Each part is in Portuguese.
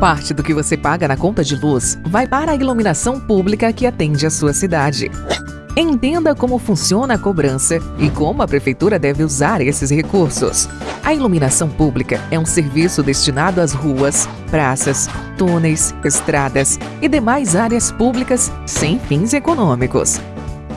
Parte do que você paga na conta de luz vai para a iluminação pública que atende a sua cidade. Entenda como funciona a cobrança e como a prefeitura deve usar esses recursos. A iluminação pública é um serviço destinado às ruas, praças, túneis, estradas e demais áreas públicas sem fins econômicos.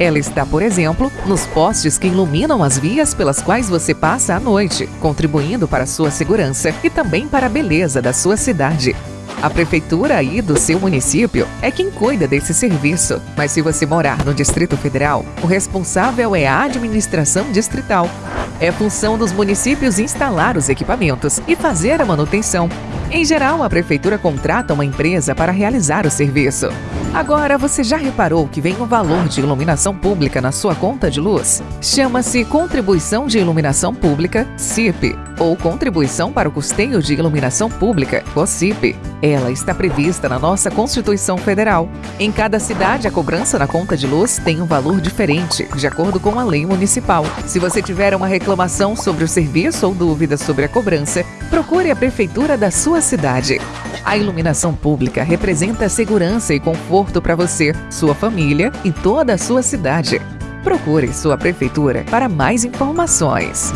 Ela está, por exemplo, nos postes que iluminam as vias pelas quais você passa à noite, contribuindo para a sua segurança e também para a beleza da sua cidade. A prefeitura aí do seu município é quem cuida desse serviço, mas se você morar no Distrito Federal, o responsável é a administração distrital. É função dos municípios instalar os equipamentos e fazer a manutenção. Em geral, a prefeitura contrata uma empresa para realizar o serviço. Agora, você já reparou que vem um valor de iluminação pública na sua conta de luz? Chama-se Contribuição de Iluminação Pública, CIP, ou Contribuição para o Custeio de Iluminação Pública, COCIP. Ela está prevista na nossa Constituição Federal. Em cada cidade, a cobrança na conta de luz tem um valor diferente, de acordo com a lei municipal. Se você tiver uma reclamação sobre o serviço ou dúvidas sobre a cobrança, procure a prefeitura da sua cidade. A iluminação pública representa segurança e conforto para você, sua família e toda a sua cidade. Procure sua prefeitura para mais informações.